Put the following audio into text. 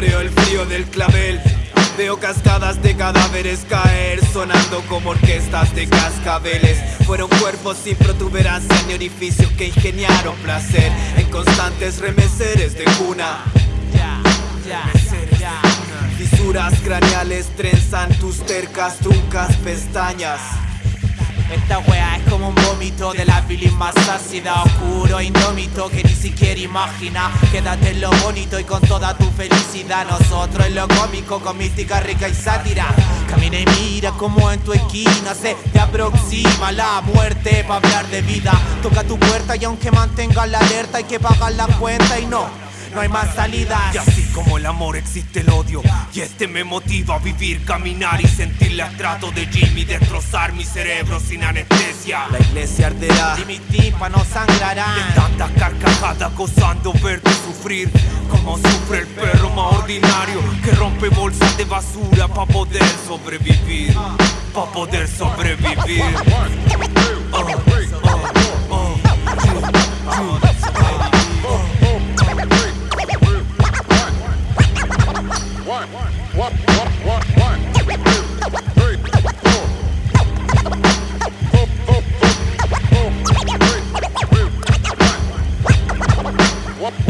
saboreo el frío del clavel. Veo cascadas de cadáveres caer Sonando como orquestas de cascabeles. Fueron cuerpos sin protuberancia ni orificios Que ingeniaron placer En constantes remeseres de cuna. Fisuras craneales trenzan tus tercas, truncas pestañas. Esta wea es como un vómito de la bilis más ácida Oscuro, indómito, que ni siquiera imagina. Quédate en lo bonito y con toda tu felicidad Nosotros en lo cómico, con mística rica y sátira Camina y mira como en tu esquina se te aproxima la muerte para hablar de vida Toca tu puerta y aunque mantengas la alerta hay que pagar la cuenta y no no hay más salidas. Y así como el amor existe el odio. Y este me motiva a vivir, caminar y sentir el trato de Jimmy, destrozar mi cerebro sin anestesia. La iglesia arderá y mis tímpanos sangrarán. Tantas carcajadas gozando verte sufrir. Como sufre el perro más ordinario que rompe bolsas de basura para poder sobrevivir. Para poder sobrevivir. Oh, oh. What?